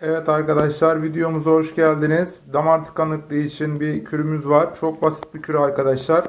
Evet arkadaşlar videomuza hoş geldiniz. Damar tıkanıklığı için bir kürümüz var. Çok basit bir kür arkadaşlar.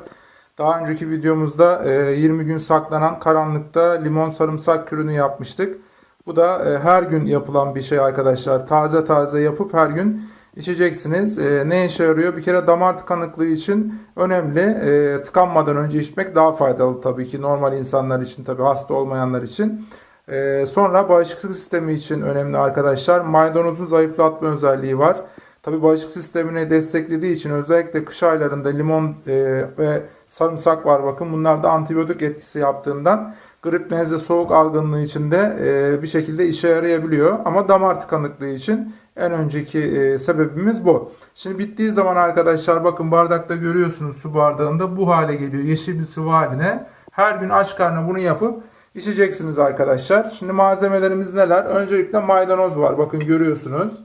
Daha önceki videomuzda e, 20 gün saklanan karanlıkta limon sarımsak kürünü yapmıştık. Bu da e, her gün yapılan bir şey arkadaşlar. Taze taze yapıp her gün içeceksiniz. E, Ne işe yarıyor? Bir kere damar tıkanıklığı için önemli. E, Tıkanmadan önce içmek daha faydalı tabii ki. Normal insanlar için tabii hasta olmayanlar için. Ee, sonra bağışıklık sistemi için önemli arkadaşlar. Maydanozun zayıflatma özelliği var. Tabi bağışıklık sistemini desteklediği için özellikle kış aylarında limon e, ve sarımsak var bakın. Bunlar da antibiyotik etkisi yaptığından grip, nezle, soğuk algınlığı için de e, bir şekilde işe yarayabiliyor. Ama damar tıkanıklığı için en önceki e, sebebimiz bu. Şimdi bittiği zaman arkadaşlar bakın bardakta görüyorsunuz su bardağında bu hale geliyor. Yeşil bir sıvı haline. Her gün aç karnına bunu yapıp içeceksiniz arkadaşlar. Şimdi malzemelerimiz neler? Öncelikle maydanoz var. Bakın görüyorsunuz.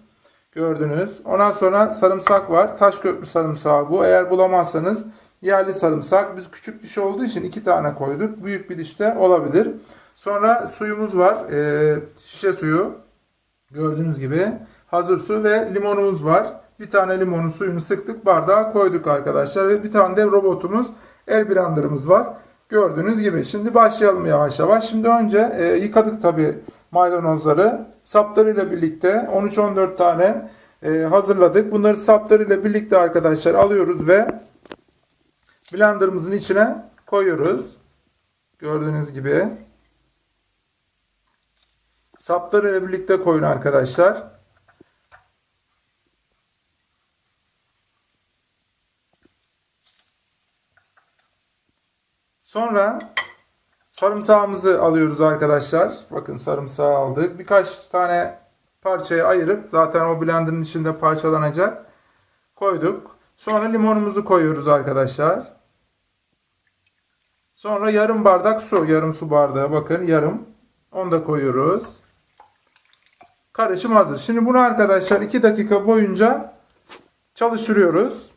Gördünüz. Ondan sonra sarımsak var. Taş köprü sarımsağı bu. Eğer bulamazsanız yerli sarımsak. Biz küçük diş olduğu için iki tane koyduk. Büyük bir dişte olabilir. Sonra suyumuz var. Ee, şişe suyu. Gördüğünüz gibi. Hazır su ve limonumuz var. Bir tane limonun suyunu sıktık. Bardağa koyduk arkadaşlar. Ve bir tane de robotumuz. El blenderımız var. Gördüğünüz gibi. Şimdi başlayalım yavaş yavaş. Şimdi önce e, yıkadık tabi maydanozları. Saplarıyla birlikte 13-14 tane e, hazırladık. Bunları saplarıyla birlikte arkadaşlar alıyoruz ve blenderımızın içine koyuyoruz. Gördüğünüz gibi. Saplarıyla birlikte koyun arkadaşlar. Sonra sarımsağımızı alıyoruz arkadaşlar. Bakın sarımsağı aldık. Birkaç tane parçaya ayırıp zaten o blenderın içinde parçalanacak. Koyduk. Sonra limonumuzu koyuyoruz arkadaşlar. Sonra yarım bardak su. Yarım su bardağı bakın yarım. Onu da koyuyoruz. Karışım hazır. Şimdi bunu arkadaşlar 2 dakika boyunca çalıştırıyoruz.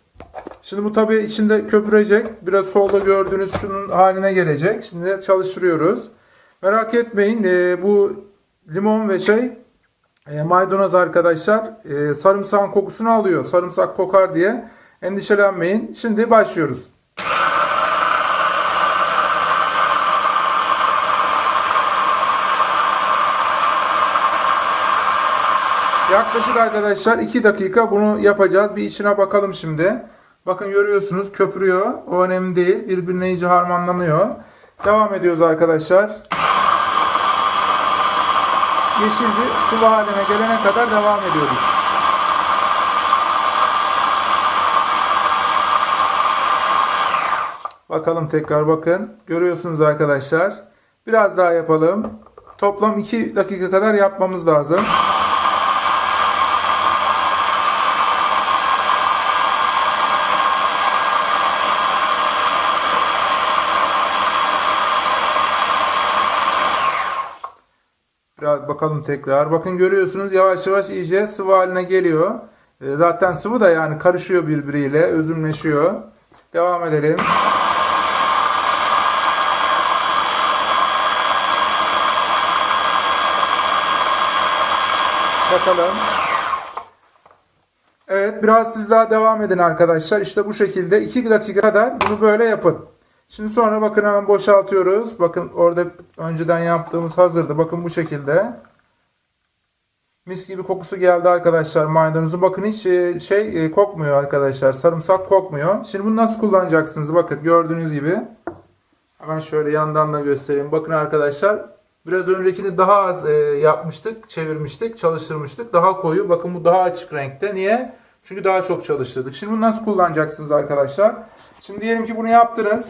Şimdi bu tabii içinde köpürecek. Biraz solda gördüğünüz şunun haline gelecek. Şimdi çalıştırıyoruz. Merak etmeyin. e, bu limon ve şey e, maydanoz arkadaşlar e, sarımsağın kokusunu alıyor. Sarımsak kokar diye endişelenmeyin. Şimdi başlıyoruz. Yaklaşık arkadaşlar 2 dakika bunu yapacağız. Bir içine bakalım şimdi. Bakın görüyorsunuz köpürüyor. O önemli değil. Birbirine iyice harmanlanıyor. Devam ediyoruz arkadaşlar. Yeşil bir sıvı haline gelene kadar devam ediyoruz. Bakalım tekrar bakın. Görüyorsunuz arkadaşlar. Biraz daha yapalım. Toplam 2 dakika kadar yapmamız lazım. Bakalım tekrar. Bakın görüyorsunuz yavaş yavaş iyice sıvı haline geliyor. E, Zaten sıvı da yani karışıyor birbiriyle, özümleşiyor. Devam edelim. Bakalım. Evet biraz siz daha devam edin arkadaşlar. İşte bu şekilde 2 dakika kadar bunu böyle yapın. Şimdi sonra bakın hemen boşaltıyoruz. Bakın orada önceden yaptığımız hazırdı. Bakın bu şekilde. Mis gibi kokusu geldi arkadaşlar maydanozun. Bakın hiç e, şey e, kokmuyor arkadaşlar. Sarımsak kokmuyor. Şimdi bunu nasıl kullanacaksınız? Bakın gördüğünüz gibi. Hemen şöyle yandan da göstereyim. Bakın arkadaşlar. Biraz öncekini daha az e, yapmıştık. Çevirmiştik. Çalıştırmıştık. Daha koyu. Bakın bu daha açık renkte. Niye? Çünkü daha çok çalıştırdık. Şimdi bunu nasıl kullanacaksınız arkadaşlar? Şimdi diyelim ki bunu yaptınız.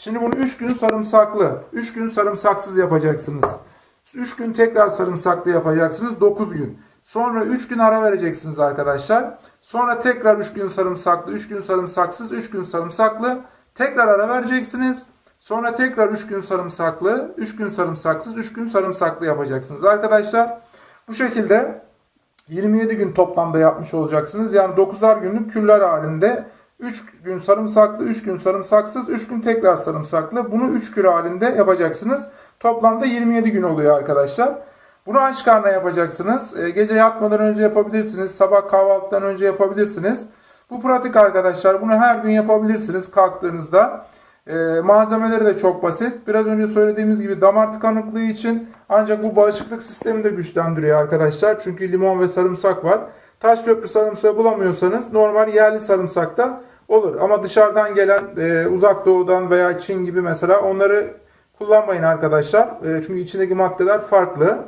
Şimdi bunu 3 gün sarımsaklı, 3 gün sarımsaksız yapacaksınız. 3 gün tekrar sarımsaklı yapacaksınız 9 gün. Sonra 3 gün ara vereceksiniz arkadaşlar. Sonra tekrar 3 gün sarımsaklı, 3 gün sarımsaksız, 3 gün sarımsaklı. Tekrar ara vereceksiniz. Sonra tekrar 3 gün sarımsaklı, 3 gün sarımsaksız, 3 gün sarımsaklı yapacaksınız arkadaşlar. Bu şekilde 27 gün toplamda yapmış olacaksınız. Yani 9'ar günlük küller halinde 3 gün sarımsaklı, 3 gün sarımsaksız, 3 gün tekrar sarımsaklı. Bunu 3 kür halinde yapacaksınız. Toplamda 27 gün oluyor arkadaşlar. Bunu aç karnına yapacaksınız. E, gece yatmadan önce yapabilirsiniz. Sabah kahvaltıdan önce yapabilirsiniz. Bu pratik arkadaşlar. Bunu her gün yapabilirsiniz kalktığınızda. E, malzemeleri de çok basit. Biraz önce söylediğimiz gibi damar tıkanıklığı için ancak bu bağışıklık sistemini de güçlendiriyor arkadaşlar. Çünkü limon ve sarımsak var. Taş köprü sarımsağı bulamıyorsanız normal yerli sarımsak da olur. Ama dışarıdan gelen e, uzak doğudan veya Çin gibi mesela onları kullanmayın arkadaşlar. E, çünkü içindeki maddeler farklı.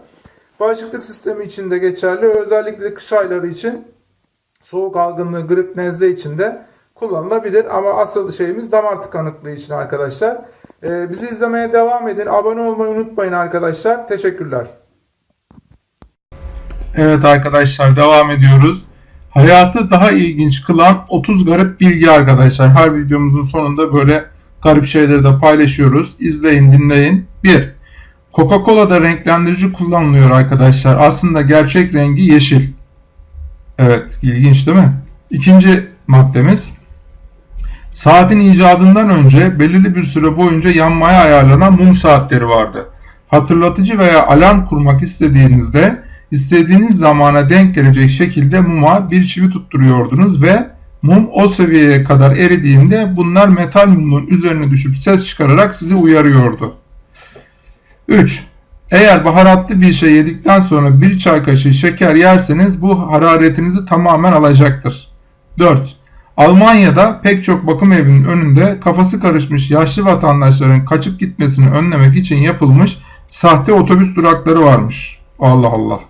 Bağışıklık sistemi için de geçerli. Özellikle kış ayları için soğuk algınlığı, grip, nezle için de kullanılabilir. Ama asıl şeyimiz damar tıkanıklığı için arkadaşlar. Ee, bizi izlemeye devam edin. Abone olmayı unutmayın arkadaşlar. Teşekkürler. Evet arkadaşlar devam ediyoruz. Hayatı daha ilginç kılan 30 garip bilgi arkadaşlar. Her videomuzun sonunda böyle garip şeyleri de paylaşıyoruz. İzleyin, dinleyin. 1. Coca-Cola'da renklendirici kullanılıyor arkadaşlar. Aslında gerçek rengi yeşil. Evet, ilginç değil mi? İkinci maddemiz. Saatin icadından önce belirli bir süre boyunca yanmaya ayarlanan mum saatleri vardı. Hatırlatıcı veya alarm kurmak istediğinizde istediğiniz zamana denk gelecek şekilde muma bir çivi tutturuyordunuz ve mum o seviyeye kadar eridiğinde bunlar metal mumun üzerine düşüp ses çıkararak sizi uyarıyordu. 3. Eğer baharatlı bir şey yedikten sonra bir çay kaşığı şeker yerseniz bu hararetinizi tamamen alacaktır. 4. Almanya'da pek çok bakım evinin önünde kafası karışmış yaşlı vatandaşların kaçıp gitmesini önlemek için yapılmış sahte otobüs durakları varmış. Allah Allah.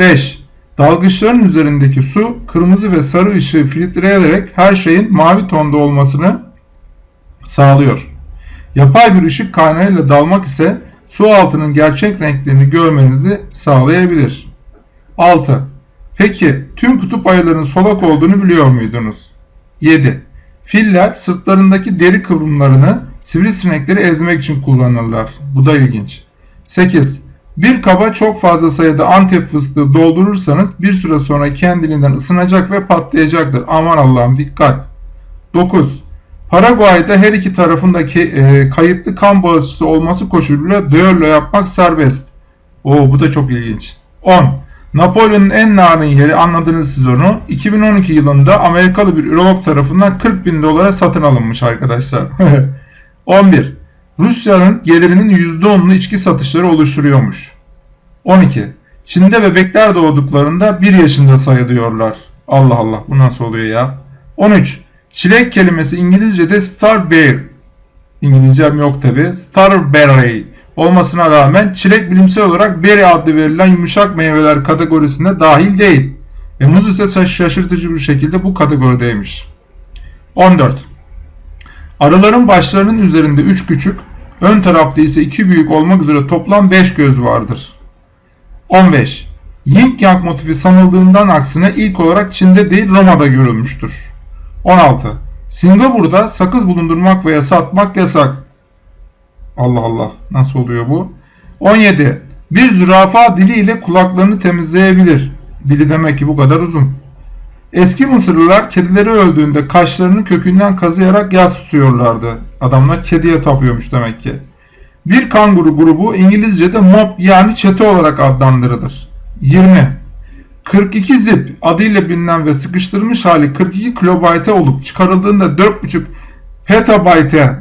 5. Dalgıçların üzerindeki su kırmızı ve sarı ışığı filtreleyerek her şeyin mavi tonda olmasını sağlıyor. Yapay bir ışık kaynağıyla dalmak ise su altının gerçek renklerini görmenizi sağlayabilir. 6. Peki tüm kutup ayılarının solak olduğunu biliyor muydunuz? 7. Filler sırtlarındaki deri kıvrımlarını sivrisinekleri ezmek için kullanırlar. Bu da ilginç. 8. Bir kaba çok fazla sayıda antep fıstığı doldurursanız bir süre sonra kendiliğinden ısınacak ve patlayacaktır. Aman Allah'ım dikkat. 9. Paraguay'da her iki tarafındaki e, kayıtlı kan bağışçısı olması koşuluyla düello yapmak serbest. Oo bu da çok ilginç. 10. Napolyon'un en narin yeri anladınız siz onu. 2012 yılında Amerikalı bir ürolog tarafından 40 bin dolara satın alınmış arkadaşlar. 11. Rusya'nın gelirinin %10'unu içki satışları oluşturuyormuş. 12. Çin'de bebekler doğduklarında 1 yaşında sayılıyorlar. Allah Allah bu nasıl oluyor ya? 13. Çilek kelimesi İngilizce'de starberry. İngilizcem yok tabi. Starberry olmasına rağmen çilek bilimsel olarak berry adlı verilen yumuşak meyveler kategorisine dahil değil. E, muz ise şaşırtıcı bir şekilde bu kategorideymiş. 14. Arıların başlarının üzerinde 3 küçük, ön tarafta ise 2 büyük olmak üzere toplam 5 göz vardır. 15. Yin Yang motifi sanıldığından aksine ilk olarak Çin'de değil Roma'da görülmüştür. 16. Singapur'da sakız bulundurmak veya satmak yasak. Allah Allah nasıl oluyor bu? 17. Bir zürafa diliyle kulaklarını temizleyebilir. Dili demek ki bu kadar uzun. Eski Mısırlılar kedileri öldüğünde kaşlarını kökünden kazıyarak yas tutuyorlardı. Adamlar kediye tapıyormuş demek ki. Bir kanguru grubu İngilizce'de mob yani çete olarak adlandırılır. 20. 42 zip adıyla bilinen ve sıkıştırılmış hali 42 kilobayte olup çıkarıldığında 4.5 petabayte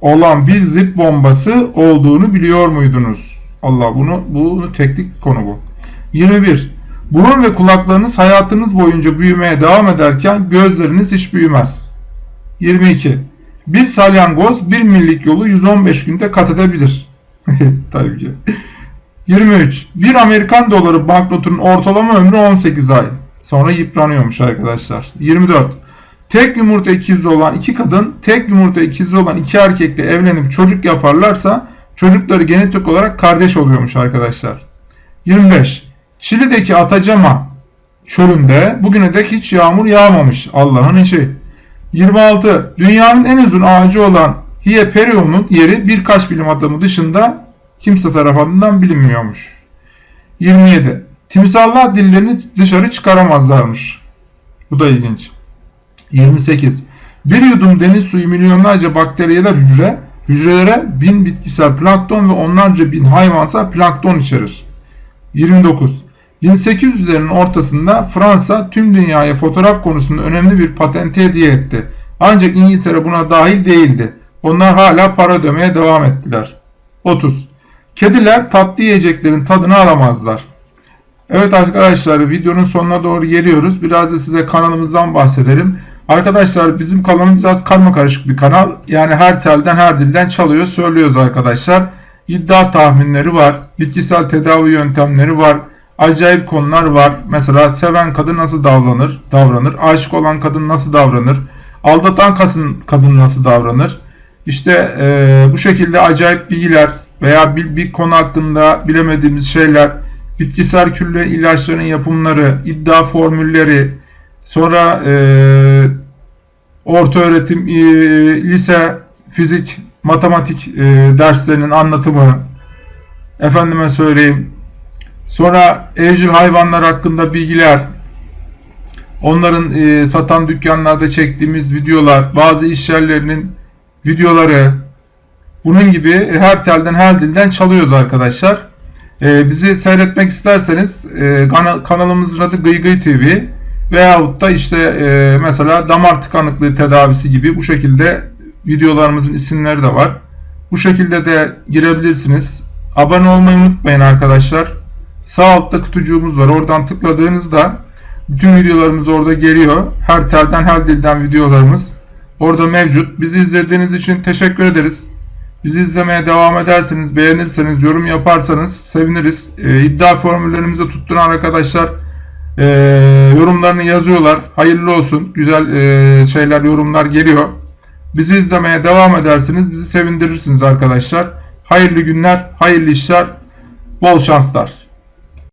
olan bir zip bombası olduğunu biliyor muydunuz? Allah bunu bunu teknik konu bu. 21. Burun ve kulaklarınız hayatınız boyunca büyümeye devam ederken gözleriniz hiç büyümez. 22. Bir salyangoz bir millik yolu 115 günde kat edebilir. Tabii ki. 23. Bir Amerikan doları banknotunun ortalama ömrü 18 ay. Sonra yıpranıyormuş arkadaşlar. 24. Tek yumurta ikizi olan iki kadın tek yumurta ikizi olan iki erkekle evlenip çocuk yaparlarsa çocukları genetik olarak kardeş oluyormuş arkadaşlar. 25. Çili'deki Atacama çölünde bugüne dek hiç yağmur yağmamış. Allah'ın işi. 26. Dünyanın en uzun ağacı olan Hieperion'un yeri birkaç bilim adamı dışında kimse tarafından bilinmiyormuş. 27. Timsahlar dillerini dışarı çıkaramazlarmış. Bu da ilginç. 28. Bir yudum deniz suyu milyonlarca bakteriyeler hücre Hücrelere bin bitkisel plankton ve onlarca bin hayvansal plankton içerir. 29. 1800'lerin ortasında Fransa tüm dünyaya fotoğraf konusunda önemli bir patenti hediye etti. Ancak İngiltere buna dahil değildi. Onlar hala para ödemeye devam ettiler. 30. Kediler tatlı yiyeceklerin tadını alamazlar. Evet arkadaşlar videonun sonuna doğru geliyoruz. Biraz da size kanalımızdan bahsedelim. Arkadaşlar bizim kanalımız biraz karma karışık bir kanal. Yani her telden her dilden çalıyor söylüyoruz arkadaşlar. İddia tahminleri var. Bitkisel tedavi yöntemleri var. Acayip konular var. Mesela seven kadın nasıl davranır? davranır. Aşık olan kadın nasıl davranır? Aldatan kadın, nasıl davranır? İşte e, bu şekilde acayip bilgiler veya bir, bir konu hakkında bilemediğimiz şeyler, bitkisel külle ilaçların yapımları, iddia formülleri, sonra e, orta öğretim, e, lise, fizik, matematik e, derslerinin anlatımı, efendime söyleyeyim, sonra evcil hayvanlar hakkında bilgiler, onların e, satan dükkanlarda çektiğimiz videolar, bazı iş yerlerinin videoları, bunun gibi her telden her dilden çalıyoruz arkadaşlar. E, bizi seyretmek isterseniz e, kanalımızın adı Gıygıy TV veyahut da işte e, mesela damar tıkanıklığı tedavisi gibi bu şekilde videolarımızın isimleri de var. Bu şekilde de girebilirsiniz. Abone olmayı unutmayın arkadaşlar. Sağ altta kutucuğumuz var. Oradan tıkladığınızda bütün videolarımız orada geliyor. Her telden her dilden videolarımız orada mevcut. Bizi izlediğiniz için teşekkür ederiz. Bizi izlemeye devam ederseniz, beğenirseniz, yorum yaparsanız seviniriz. E, iddia formüllerimizi tutturan arkadaşlar e, yorumlarını yazıyorlar. Hayırlı olsun. Güzel e, şeyler, yorumlar geliyor. Bizi izlemeye devam edersiniz. Bizi sevindirirsiniz arkadaşlar. Hayırlı günler, hayırlı işler, bol şanslar.